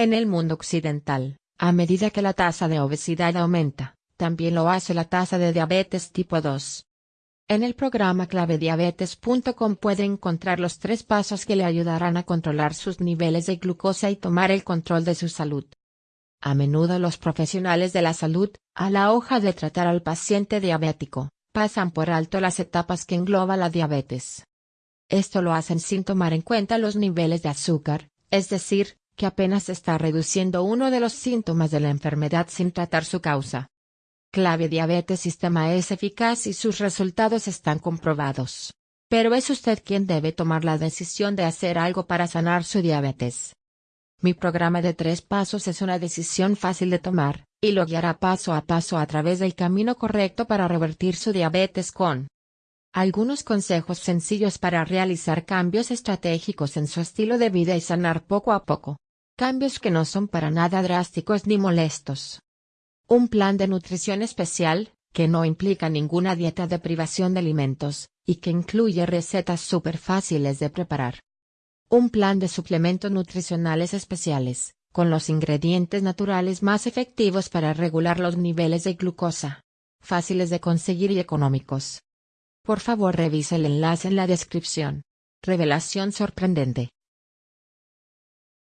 En el mundo occidental, a medida que la tasa de obesidad aumenta, también lo hace la tasa de diabetes tipo 2. En el programa clavediabetes.com puede encontrar los tres pasos que le ayudarán a controlar sus niveles de glucosa y tomar el control de su salud. A menudo los profesionales de la salud, a la hoja de tratar al paciente diabético, pasan por alto las etapas que engloba la diabetes. Esto lo hacen sin tomar en cuenta los niveles de azúcar, es decir, que apenas está reduciendo uno de los síntomas de la enfermedad sin tratar su causa. Clave Diabetes Sistema es eficaz y sus resultados están comprobados. Pero es usted quien debe tomar la decisión de hacer algo para sanar su diabetes. Mi programa de tres pasos es una decisión fácil de tomar, y lo guiará paso a paso a través del camino correcto para revertir su diabetes con algunos consejos sencillos para realizar cambios estratégicos en su estilo de vida y sanar poco a poco. Cambios que no son para nada drásticos ni molestos. Un plan de nutrición especial, que no implica ninguna dieta de privación de alimentos, y que incluye recetas súper fáciles de preparar. Un plan de suplementos nutricionales especiales, con los ingredientes naturales más efectivos para regular los niveles de glucosa. Fáciles de conseguir y económicos. Por favor revise el enlace en la descripción. Revelación sorprendente.